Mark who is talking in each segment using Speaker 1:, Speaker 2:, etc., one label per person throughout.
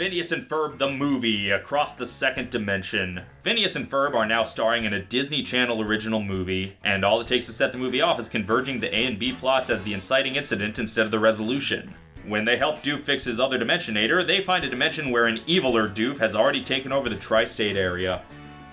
Speaker 1: Phineas and Ferb the movie, Across the Second Dimension. Phineas and Ferb are now starring in a Disney Channel original movie, and all it takes to set the movie off is converging the A and B plots as the inciting incident instead of the resolution. When they help Doof fix his other Dimensionator, they find a dimension where an eviler Doof has already taken over the tri-state area.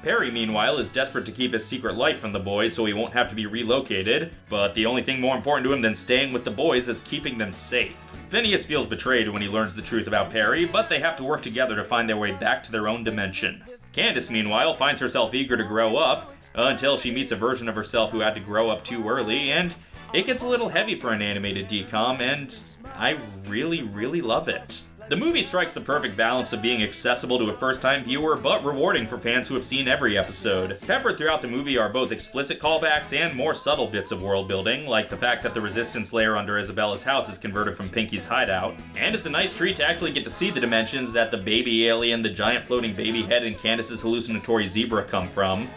Speaker 1: Perry, meanwhile, is desperate to keep his secret life from the boys so he won't have to be relocated, but the only thing more important to him than staying with the boys is keeping them safe. Phineas feels betrayed when he learns the truth about Perry, but they have to work together to find their way back to their own dimension. Candace, meanwhile, finds herself eager to grow up, until she meets a version of herself who had to grow up too early, and it gets a little heavy for an animated DCOM, and I really, really love it. The movie strikes the perfect balance of being accessible to a first-time viewer, but rewarding for fans who have seen every episode. Peppered throughout the movie are both explicit callbacks and more subtle bits of world building, like the fact that the resistance layer under Isabella's house is converted from Pinky's hideout. And it's a nice treat to actually get to see the dimensions that the baby alien, the giant floating baby head, and Candace's hallucinatory zebra come from.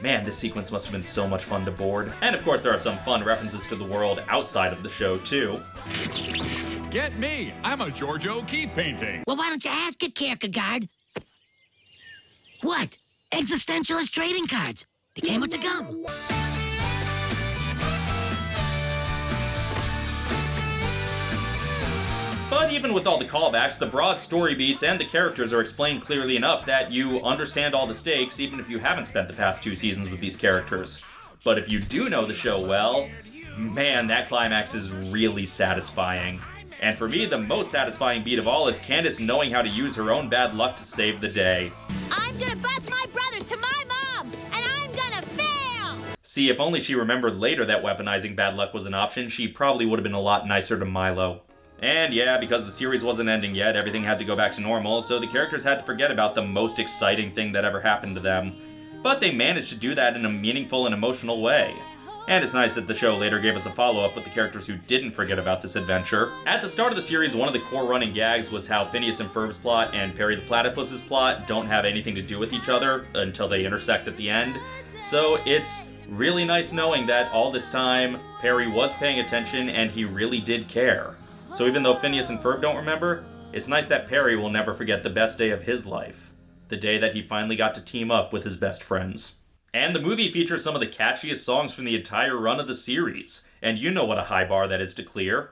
Speaker 1: Man, this sequence must have been so much fun to board. And of course, there are some fun references to the world outside of the show, too.
Speaker 2: Get me! I'm a Georgia O'Keeffe painting.
Speaker 3: Well, why don't you ask it, Kierkegaard? What? Existentialist trading cards. They came with the gum.
Speaker 1: But even with all the callbacks, the broad story beats and the characters are explained clearly enough that you understand all the stakes even if you haven't spent the past two seasons with these characters. But if you do know the show well, man, that climax is really satisfying. And for me, the most satisfying beat of all is Candace knowing how to use her own bad luck to save the day.
Speaker 4: I'm gonna bus my brothers to my mom, and I'm gonna fail!
Speaker 1: See, if only she remembered later that weaponizing bad luck was an option, she probably would have been a lot nicer to Milo. And yeah, because the series wasn't ending yet, everything had to go back to normal, so the characters had to forget about the most exciting thing that ever happened to them. But they managed to do that in a meaningful and emotional way. And it's nice that the show later gave us a follow-up with the characters who didn't forget about this adventure. At the start of the series, one of the core running gags was how Phineas and Ferb's plot and Perry the Platypus's plot don't have anything to do with each other until they intersect at the end. So it's really nice knowing that all this time, Perry was paying attention and he really did care. So even though Phineas and Ferb don't remember, it's nice that Perry will never forget the best day of his life. The day that he finally got to team up with his best friends. And the movie features some of the catchiest songs from the entire run of the series. And you know what a high bar that is to clear.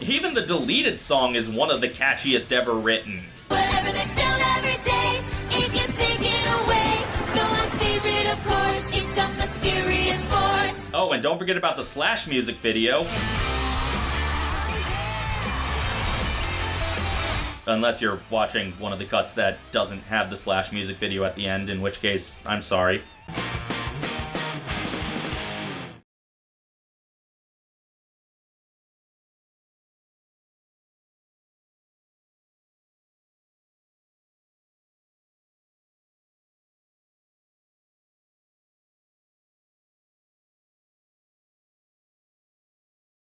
Speaker 1: Even the deleted song is one of the catchiest ever written.
Speaker 4: Whatever they build every day, it gets taken away. No one sees it, of course. It's a mysterious force.
Speaker 1: Oh, and don't forget about the Slash music video. Unless you're watching one of the cuts that doesn't have the Slash music video at the end, in which case, I'm sorry.